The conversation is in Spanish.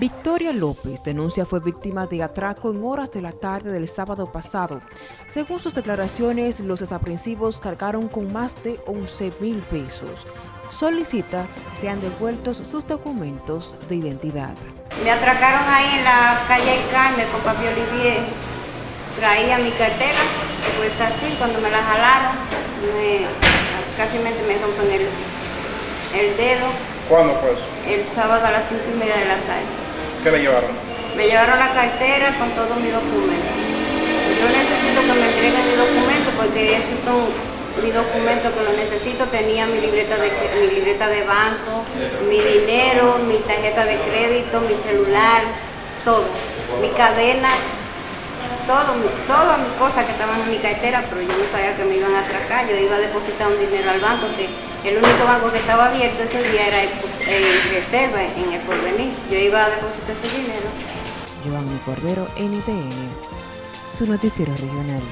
Victoria López denuncia fue víctima de atraco en horas de la tarde del sábado pasado. Según sus declaraciones, los desaprensivos cargaron con más de 11 mil pesos. Solicita sean devueltos sus documentos de identidad. Me atracaron ahí en la calle Carmen con Papi Olivier. Traía mi cartera, que cuesta así, cuando me la jalaron, casi me rompen el, el dedo. ¿Cuándo fue eso? El sábado a las 5 y media de la tarde. ¿Qué le llevaron? Me llevaron la cartera con todos mis documentos. Yo necesito que me entreguen mis documentos porque esos son mis documentos que los necesito. Tenía mi libreta de, mi libreta de banco, mi dinero, mi tarjeta de crédito, mi celular, todo. Mi cadena, todo, todas mis cosas que estaban en mi cartera, pero yo no sabía que me iban a atracar. Yo iba a depositar un dinero al banco, que el único banco que estaba abierto ese día era el, Reserva, en el Porvenir. Yo iba a depositar ese dinero. Giovanni Cordero, NTN, su noticiero regional.